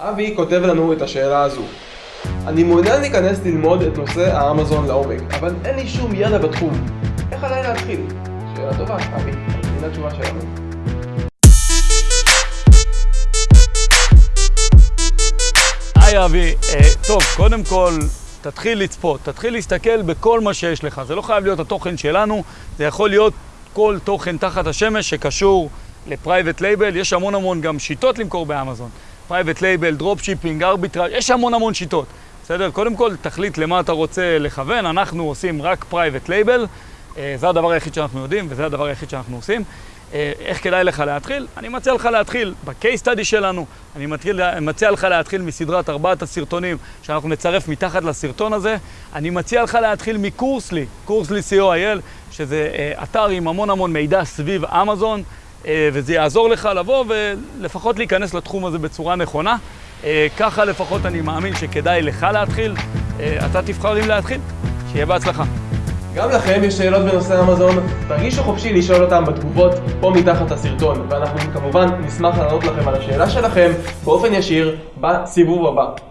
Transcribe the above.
אבי כותב לנו את השאלה הזו. אני מעוניין להיכנס ללמוד את נושא האמזון לעומק, אבל אין לי שום ידע בתחום. איך עליי להתחיל? שאלה טובה, אבי. הנה התשובה שלנו. היי אבי, אה, טוב, קודם כל, תתחיל לצפות, תתחיל להסתכל בכל מה שיש לך. זה לא חייב להיות התוכן שלנו, זה יכול להיות כל תוכן תחת השמש שקשור ל private label. יש המון המון גם שיטות למכור באמזון. private label, drop shipping, ארביטראז', יש המון המון שיטות. בסדר? קודם כל, תחליט למה אתה רוצה לכוון. אנחנו עושים רק private label. זה הדבר היחיד שאנחנו יודעים, וזה הדבר היחיד שאנחנו עושים. אה, איך כדאי לך להתחיל? אני מציע לך להתחיל ב-case study שלנו, אני מתחיל, מציע לך להתחיל מסדרת ארבעת הסרטונים שאנחנו נצרף מתחת לסרטון הזה, אני מציע לך להתחיל מקורסלי, קורסלי co.il, שזה אה, אתר עם המון המון מידע סביב אמזון, אה, וזה יעזור לך לבוא ולפחות להיכנס לתחום הזה בצורה נכונה. ככה לפחות אני מאמין שכדאי לך להתחיל, אתה תבחר אם להתחיל, שיהיה בהצלחה. גם לכם יש שאלות בנושא אמזון, תרגישו חופשי לשאול אותם בתגובות פה מתחת הסרטון, ואנחנו כמובן נשמח לענות לכם על השאלה שלכם באופן ישיר בסיבוב הבא.